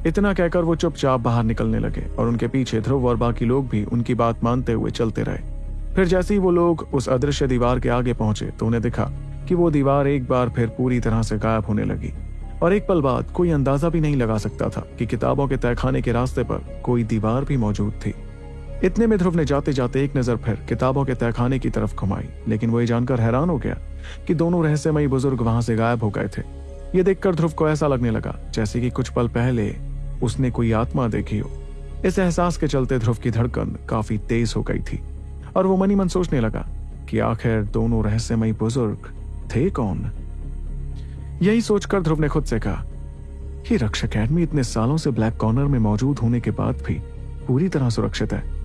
इतना कहकर वो चुपचाप बाहर निकलने लगे और उनके पीछे ध्रुव और बाकी लोग भी उनकी बात मानते हुए चलते रहे। फिर जैसे ही वो लोग उस अदृश्य दीवार के आगे पहुँचे तो उन्हें दिखा कि वो दीवार एक बार फिर पूरी तरह से गायब होने लगी। और एक पल बाद कोई अंदाज़ा भी नहीं लगा सकता था कि किताबों के तहखाने के रास्ते पर कोई दीवार भी मौजूद थी। इतने में ध्रुव ने जाते जाते एक नज़र फिर किताबों के तहखाने की तरफ़ घुमाई, लेकिन वो ये जानकर हैरान हो गया कि दोनों रहस्यमयी बुज़ुर्ग वहाँ से गायब हो गए थे। ये देखकर ध्रुव को ऐसा लगने लगा जैसे कि कुछ पल पहले उसने कोई आत्मा देखी हो। इस एहसास के चलते ध्रुव की धड़कन काफ़ी तेज हो गई थी, और वो मनी मन सोचने लगा कि आखिर दोनों रहस्यमयी बुज़ुर्ग थे कौन? यही सोचकर ध्रुव ने खुद से कहा कि रक्ष अकेडमी इतने सालों से ब्लैक कॉर्नर में मौजूद होने के बाद भी पूरी तरह सुरक्षित है।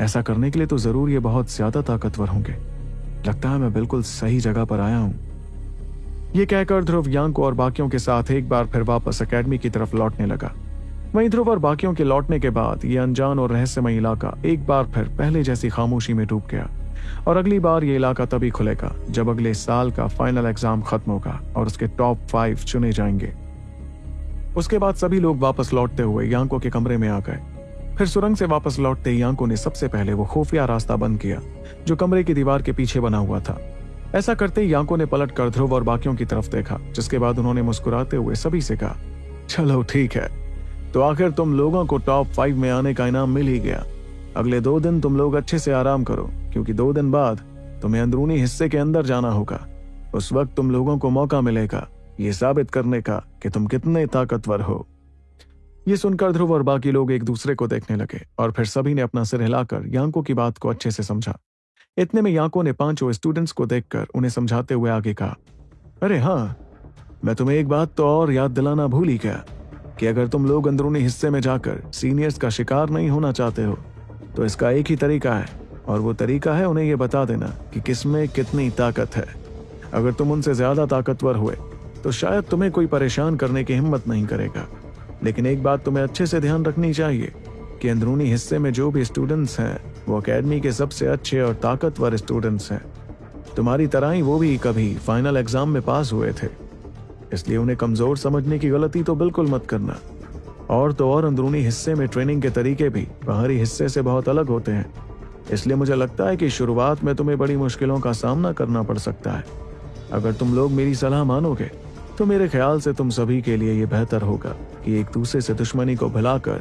ऐसा करने के लिए तो ज़रूर ये बहुत ज़्यादा ताकतवर होंगे। लगता है मैं बिल्कुल सही जगह पर आया हूँ। ये कहकर ध्रुव यांग और बाकियों के साथ एक बार फिर वापस अकेडमी की तरफ़ लौटने लगा। वहीं ध्रुव और बाकियों के लौटने के बाद ये अनजान और रहस्यमय इलाका एक बार फिर पहले जैसी खामोशी में डूब गया। और अगली बार ये इलाका तभी खुलेगा जब अगले साल का फाइनल एग्ज़ाम खत्म होगा और उसके टॉप फाइव चुने जाएँगे। उसके बाद सभी लोग वापस लौटते हुए यांको के कमरे में आ गए। फिर सुरंग से वापस लौटते यांको ने सबसे पहले वो खुफिया रास्ता बंद किया, जो कमरे की दीवार के पीछे बना हुआ था। ऐसा करते ही यांको ने पलट कर ध्रुव और बाकियों की तरफ़ देखा, जिसके बाद उन्होंने मुस्कुराते हुए सभी से कहा, चलो ठीक है। तो आखिर तुम लोगों को टॉप फाइव में आने का इनाम मिल ही गया। अगले दो दिन तुम लोग अच्छे से आराम करो, क्योंकि दो दिन बाद तुम्हें अंदरूनी हिस्से के अंदर जाना होगा। उस वक्त तुम लोगों को मौका मिलेगा, ये साबित करने का कि तुम कितने ताकतवर हो। ये सुनकर ध्रुव और बाकी लोग एक दूसरे को देखने लगे और फिर सभी ने अपना सिर हिलाकर यांको की बात को अच्छे से समझा। इतने में यांको ने पाँचों स्टूडेंट्स को देखकर उन्हें समझाते हुए आगे कहा, अरे हाँ मैं तुम्हें एक बात तो और याद दिलाना भूल ही गया कि अगर तुम लोग अंदरूनी हिस्से में जाकर सीनियर्स का शिकार नहीं होना चाहते हो तो इसका एक ही तरीका है और वो तरीका है उन्हें यह बता देना कि किसमें कितनी ताकत है। अगर तुम उनसे ज़्यादा ताकतवर हुए तो शायद तुम्हें कोई परेशान करने की हिम्मत नहीं करेगा। लेकिन एक बात तुम्हें अच्छे से ध्यान रखनी चाहिए कि अंदरूनी हिस्से में जो भी स्टूडेंट्स हैं, वो अकेडमी के सबसे अच्छे और ताकतवर स्टूडेंट्स हैं। तुम्हारी तरह ही वो भी कभी फाइनल एग्ज़ाम में पास हुए थे। इसलिए उन्हें कमज़ोर समझने की गलती तो बिल्कुल मत करना। और तो और अंदरूनी हिस्से में ट्रेनिंग के तरीके भी बाहरी हिस्से से बहुत अलग होते हैं। इसलिए मुझे लगता है कि शुरुआत में तुम्हें बड़ी मुश्किलों का सामना करना पड़ सकता है। अगर तुम लोग मेरी सलाह मानोगे तो मेरे ख्याल से तुम सभी के लिए यह बेहतर होगा कि एक दूसरे से दुश्मनी को भुलाकर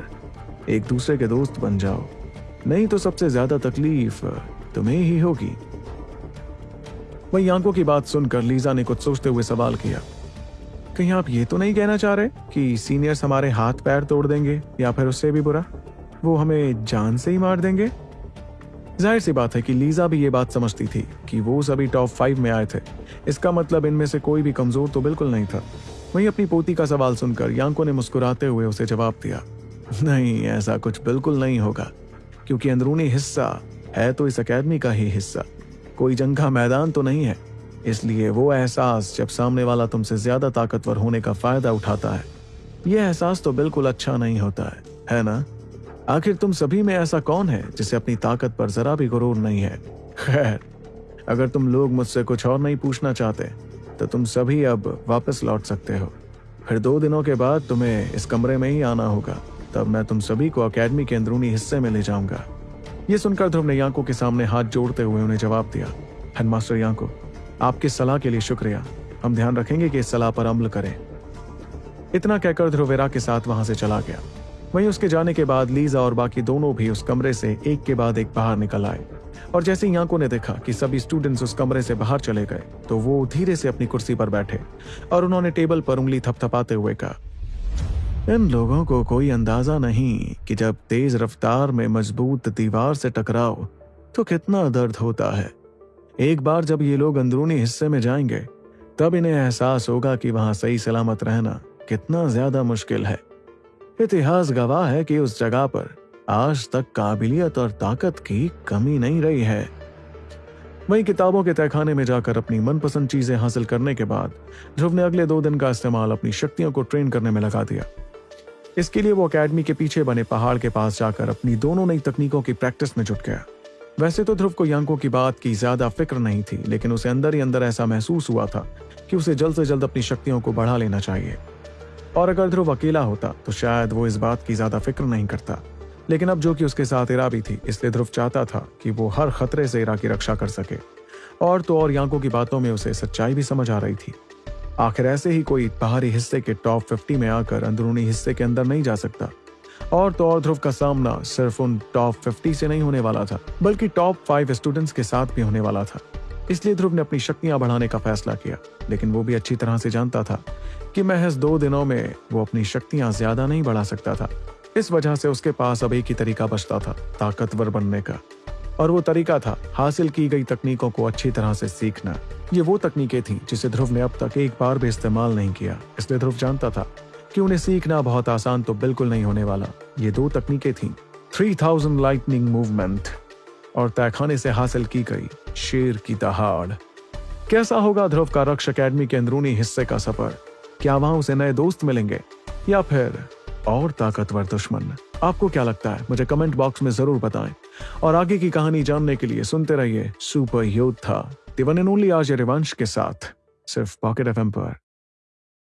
एक दूसरे के दोस्त बन जाओ। नहीं तो सबसे ज़्यादा तकलीफ़ तुम्हें ही होगी। वही आँखों की बात सुनकर लीजा ने कुछ सोचते हुए सवाल किया, कहीं आप ये तो नहीं कहना चाह रहे कि सीनियर्स हमारे हाथ पैर तोड़ देंगे या फिर उससे भी बुरा? वो हमें जान से ही मार देंगे? ज़ाहिर सी बात है कि लीजा भी ये बात समझती थी कि वो सभी टॉप फाइव में आए थे। इसका मतलब इनमें से कोई भी कमज़ोर तो बिल्कुल नहीं था। वहीं अपनी पोती का सवाल सुनकर यांको ने मुस्कुराते हुए उसे जवाब दिया, नहीं, ऐसा कुछ बिल्कुल नहीं होगा, क्योंकि अंदरूनी हिस्सा है तो इस अकेडमी का ही हिस्सा। कोई जंग मैदान तो नहीं है, इसलिए वो एहसास जब सामने वाला तुमसे ज़्यादा ताकतवर होने का फ़ायदा उठाता है। यह एहसास तो बिल्कुल अच्छा नहीं होता है है ना? आखिर तुम सभी में ऐसा कौन है जिसे अपनी ताकत पर जरा भी गुरूर नहीं है? खैर, अगर तुम लोग मुझसे कुछ और नहीं पूछना चाहते तो तुम सभी अब वापस लौट सकते हो। फिर दो दिनों के बाद तुम्हें इस कमरे में ही आना होगा। तब मैं तुम सभी को अकेडमी के अंदरूनी हिस्से में ले जाऊँगा। ये सुनकर ध्रुव ने यांको के सामने हाथ जोड़ते हुए उन्हें जवाब दिया हेडमास्टर यांको, आपकी सलाह के लिए शुक्रिया। हम ध्यान रखेंगे कि इस सलाह पर अमल करें। इतना कहकर ध्रुवेरा के साथ वहाँ से चला गया। वहीं उसके जाने के बाद लीजा और बाकी दोनों भी उस कमरे से एक के बाद एक बाहर निकल आए। और जैसे यांको ने देखा कि सभी स्टूडेंट्स उस कमरे से बाहर चले गए तो वो धीरे से अपनी कुर्सी पर बैठे और उन्होंने टेबल पर उंगली थपथपाते हुए कहा, इन लोगों को कोई अंदाज़ा नहीं कि जब तेज रफ्तार में मज़बूत दीवार से टकराओ तो कितना दर्द होता है। एक बार जब ये लोग अंदरूनी हिस्से में जाएँगे, तब इन्हें एहसास होगा कि वहाँ सही सलामत रहना कितना ज़्यादा मुश्किल है। इतिहास गवाह है कि उस जगह पर आज तक काबिलियत और ताकत की कमी नहीं रही है। वही किताबों के तहखाने में जाकर अपनी मनपसंद चीज़ें हासिल करने के बाद, ध्रुव ने अगले दो दिन का इस्तेमाल अपनी शक्तियों को ट्रेन करने में लगा दिया। इसके लिए वो अकेडमी के पीछे बने पहाड़ के पास जाकर अपनी दोनों नई तकनीकों की प्रैक्टिस में जुट गया। वैसे तो ध्रुव को यांको की बात की ज़्यादा फ़िक्र नहीं थी, लेकिन उसे अंदर ही अंदर ऐसा महसूस हुआ था कि उसे जल्द से जल्द अपनी शक्तियों को बढ़ा लेना चाहिए। और अगर ध्रुव अकेला होता तो शायद वो इस बात की ज़्यादा फ़िक्र नहीं करता। लेकिन अब जो कि उसके साथ इरा भी थी, इसलिए ध्रुव चाहता था कि वो हर खतरे से इरा की रक्षा कर सके। और तो और यांको की बातों में उसे सच्चाई भी समझ आ रही थी। आखिर ऐसे ही कोई बाहरी हिस्से के टॉप फिफ्टी में आकर अंदरूनी हिस्से के अंदर नहीं जा सकता। और तो और ध्रुव का सामना सिर्फ़ उन टॉप फिफ्टी से नहीं होने वाला था, बल्कि टॉप फाइव स्टूडेंट्स के साथ भी होने वाला था। इसलिए ध्रुव ने अपनी शक्तियाँ बढ़ाने का फैसला किया, लेकिन वो भी अच्छी तरह से जानता था कि महज दो दिनों में वो अपनी शक्तियाँ ज़्यादा नहीं बढ़ा सकता था। इस वजह से उसके पास अब एक ही तरीका बचता था, ताकतवर बनने का। और वो तरीका था हासिल की गई तकनीकों को अच्छी तरह से सीखना। ये वो तकनीकें थी जिसे ध्रुव ने अब तक एक बार भी इस्तेमाल नहीं किया। इसलिए ध्रुव जानता था कि उन्हें सीखना बहुत आसान तो बिल्कुल नहीं होने वाला। ये दो तकनीकें थी। Three thousand lightning movement. और तहखाने से हासिल की गई शेर की दहाड़। कैसा होगा ध्रुव का रक्ष अकेडमी के अंदरूनी हिस्से का सफ़र? क्या वहाँ उसे नए दोस्त मिलेंगे? या फिर और ताकतवर दुश्मन? आपको क्या लगता है? मुझे कमेंट बॉक्स में ज़रूर बताएँ। और आगे की कहानी जानने के लिए सुनते रहिए सुपर योद्धा दिवन ओनली आज रिवंश के साथ, सिर्फ़ पॉकेट एफ़ पर।